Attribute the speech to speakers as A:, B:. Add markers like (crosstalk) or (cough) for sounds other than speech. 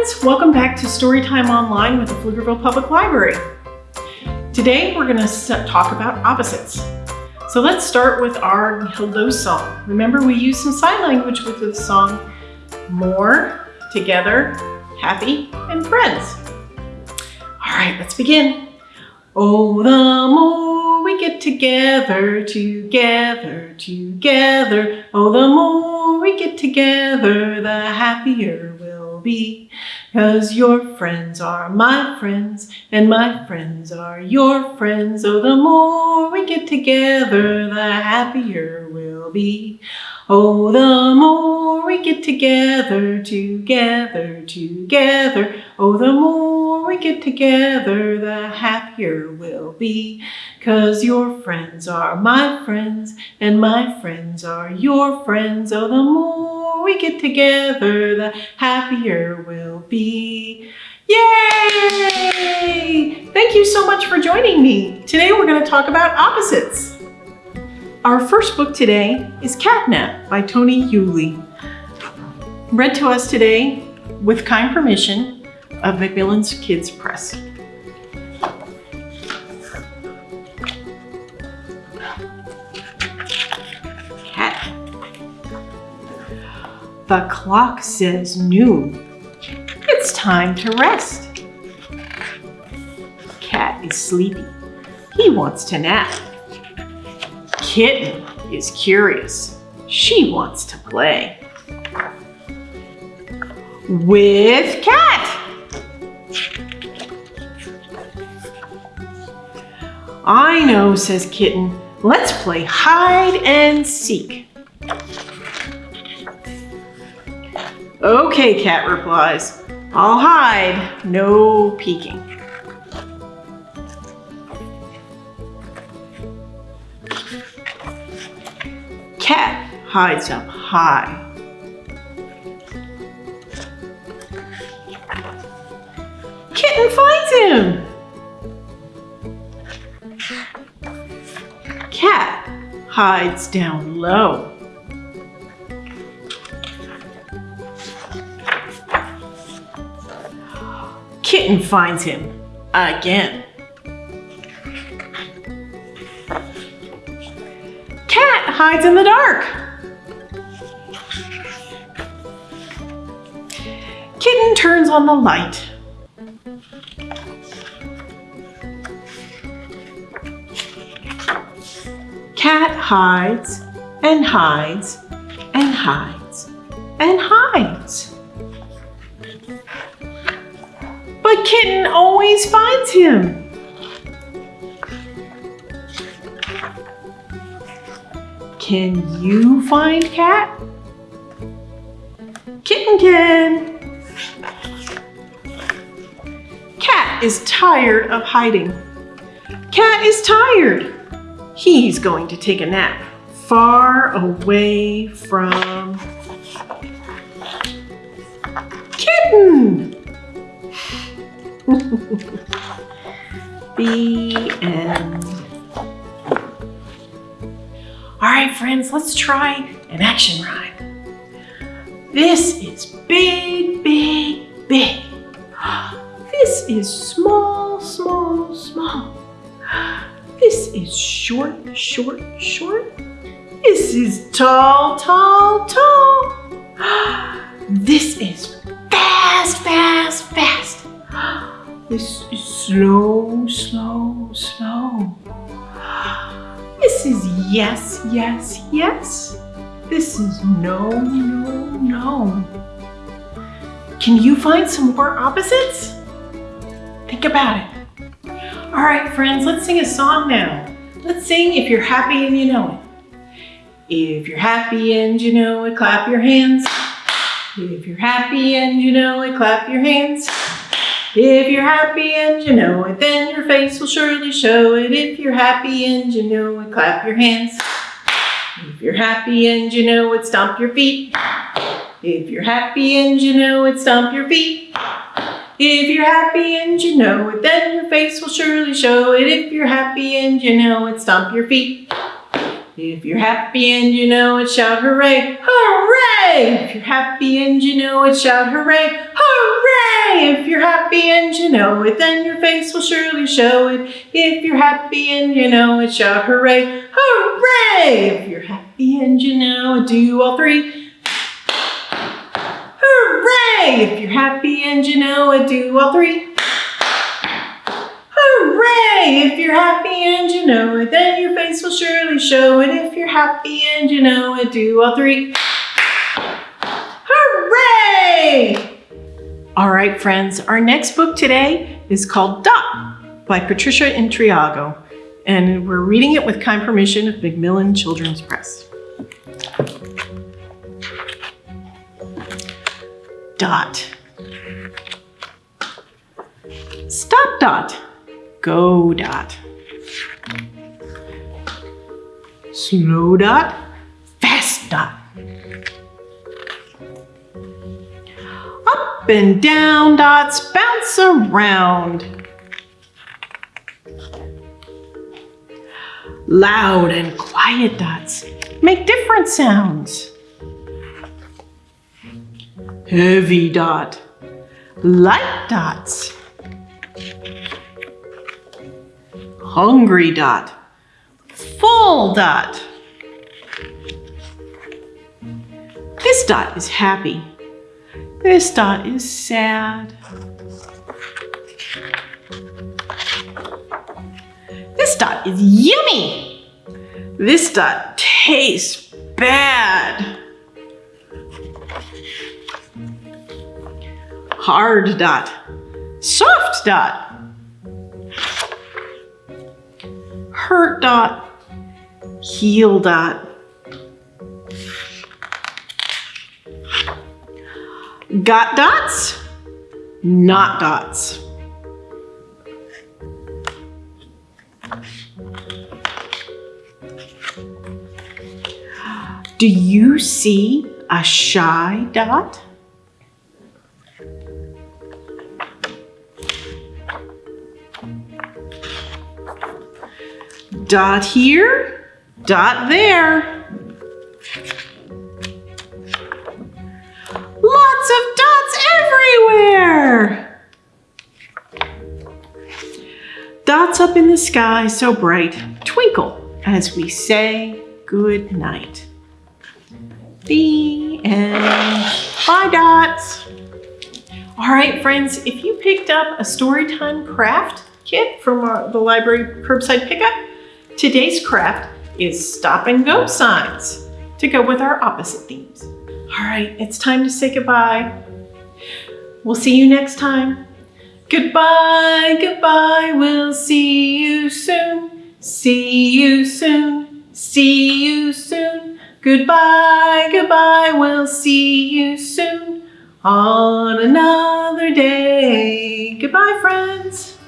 A: friends, welcome back to Storytime Online with the Pflugerville Public Library. Today we're going to talk about opposites. So let's start with our hello song. Remember we used some sign language with the song more, together, happy, and friends. All right, let's begin. Oh, the more we get together, together, together. Oh, the more we get together, the happier we'll be. Cause your friends are my friends, and my friends are your friends. Oh, the more we get together, the happier we'll be. Oh, the more we get together, together, together. Oh, the more we get together, the happier we'll be. Cause your friends are my friends, and my friends are your friends. Oh, the more we get together, the happier we'll be. Yay! Thank you so much for joining me. Today we're going to talk about opposites. Our first book today is Catnap by Toni Yuly. Read to us today with kind permission of Macmillan's Kids Press. The clock says noon. It's time to rest. Cat is sleepy. He wants to nap. Kitten is curious. She wants to play. With Cat. I know, says Kitten. Let's play hide and seek. Okay, Cat replies. I'll hide, no peeking. cat hides up high. Kitten finds him. Cat hides down low. Kitten finds him again. Cat hides in the dark. Kitten turns on the light. Cat hides and hides and hides and hides. But Kitten always finds him. Can you find cat? Kitten can. Cat is tired of hiding. Cat is tired. He's going to take a nap far away from (laughs) the end. All right, friends, let's try an action rhyme. This is big, big, big. (gasps) This is small, small, small. (gasps) This is short, short, short. This is tall, tall, tall. (gasps) This is This is slow, slow, slow. This is yes, yes, yes. This is no, no, no. Can you find some more opposites? Think about it. All right, friends, let's sing a song now. Let's sing If You're Happy and You Know It. If you're happy and you know it, clap your hands. If you're happy and you know it, clap your hands. If you're happy and you know it, then your face will surely show it. If you're happy and you know it, clap your hands. If you're happy and you know it, stomp your feet. If you're happy and you know it, stomp your feet. If you're happy and you know it, then your face will surely show it. If you're happy and you know it, stomp your feet. If you're happy and you know it, shout hooray, hooray! If you're happy and you know it, shout hooray, hooray! If you're happy and you know it, then your face will surely show it. If you're happy and you know it, shout hooray! Hooray! If you're happy and you know it, do all three. Hooray! If you're happy and you know it, do all three. Hooray! If you're happy and you know it, then your face will surely show it. If you're happy and you know it, do all three. Hooray! All right, friends, our next book today is called Dot by Patricia Intriago, and we're reading it with kind permission of Macmillan Children's Press. Dot. Stop Dot. Go Dot. Slow Dot. Fast Dot. Up and down dots bounce around. Loud and quiet dots make different sounds. Heavy dot, light dots. Hungry dot, full dot. This dot is happy. This dot is sad. This dot is yummy. This dot tastes bad. Hard dot. Soft dot. Hurt dot. Heal dot. Got dots? Not dots. Do you see a shy dot? Dot here, dot there. Lots of dots everywhere. Dots up in the sky so bright, twinkle as we say good night. The end. Bye, dots. All right, friends, if you picked up a Storytime craft kit from our, the library curbside pickup, today's craft is stop and go signs to go with our opposite themes. All right, it's time to say goodbye. We'll see you next time. Goodbye, goodbye, we'll see you soon. See you soon, see you soon. Goodbye, goodbye, we'll see you soon on another day. Goodbye, friends.